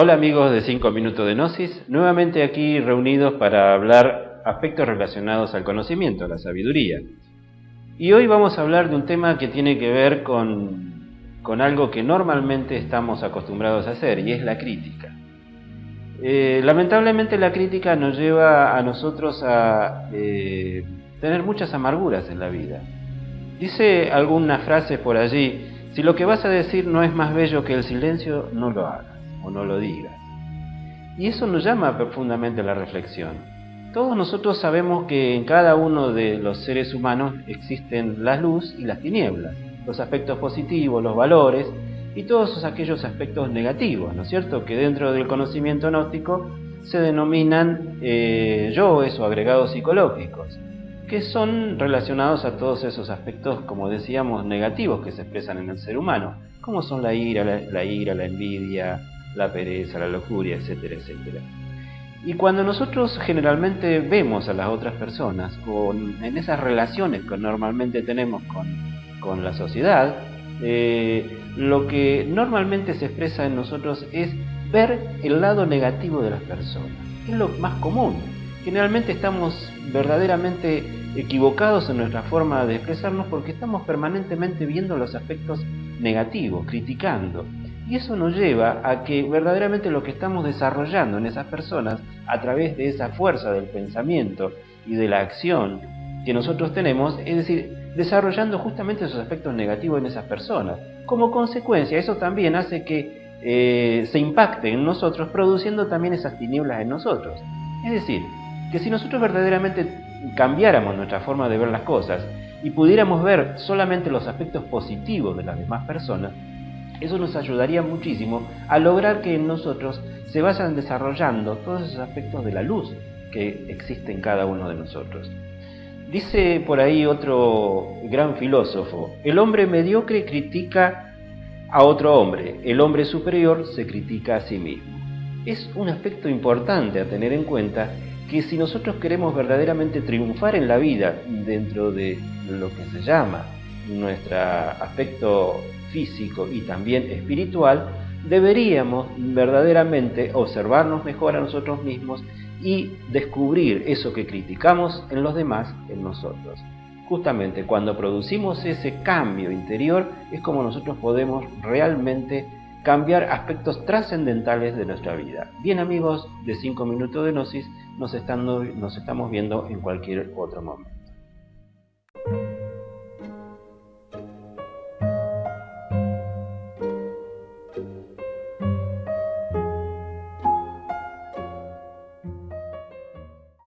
Hola amigos de 5 Minutos de Gnosis, nuevamente aquí reunidos para hablar aspectos relacionados al conocimiento, a la sabiduría. Y hoy vamos a hablar de un tema que tiene que ver con, algo que normalmente estamos acostumbrados a hacer, y es la crítica. Eh, lamentablemente la crítica nos lleva a nosotros a eh, tener muchas amarguras en la vida. Dice alguna frase por allí, si lo que vas a decir no es más bello que el silencio, no lo hagas o no lo digas. Y eso nos llama profundamente a la reflexión. Todos nosotros sabemos que en cada uno de los seres humanos existen la luz y las tinieblas, los aspectos positivos, los valores y todos aquellos aspectos negativos, ¿no es cierto? Que dentro del conocimiento gnóstico se denominan eh, yoes o agregados psicológicos, que son relacionados a todos esos aspectos, como decíamos, negativos que se expresan en el ser humano, como son la ira, la ira, la envidia, la pereza, la lujuria, etcétera, etcétera. Y cuando nosotros generalmente vemos a las otras personas, o en esas relaciones que normalmente tenemos con, la sociedad, eh, lo que normalmente se expresa en nosotros es ver el lado negativo de las personas. Es lo más común. Generalmente estamos verdaderamente equivocados en nuestra forma de expresarnos porque estamos permanentemente viendo los aspectos negativos, criticando. Y eso nos lleva a que verdaderamente lo que estamos desarrollando en esas personas, a través de esa fuerza del pensamiento y de la acción que nosotros tenemos, es decir, desarrollando justamente esos aspectos negativos en esas personas. Como consecuencia, eso también hace que eh, se impacte en nosotros, produciendo también esas tinieblas en nosotros. Es decir, que si nosotros verdaderamente cambiáramos nuestra forma de ver las cosas y pudiéramos ver solamente los aspectos positivos de las demás personas, eso nos ayudaría muchísimo a lograr que en nosotros se vayan desarrollando todos esos aspectos de la luz que existe en cada uno de nosotros. Dice por ahí otro gran filósofo, el hombre mediocre critica a otro hombre, el hombre superior se critica a sí mismo. Es un aspecto importante a tener en cuenta que si nosotros queremos verdaderamente triunfar en la vida dentro de lo que se llama nuestro aspecto físico y también espiritual, deberíamos verdaderamente observarnos mejor a nosotros mismos y descubrir eso que criticamos en los demás en nosotros. Justamente cuando producimos ese cambio interior es como nosotros podemos realmente cambiar aspectos trascendentales de nuestra vida. Bien amigos de 5 minutos de Gnosis, nos, nos estamos viendo en cualquier otro momento.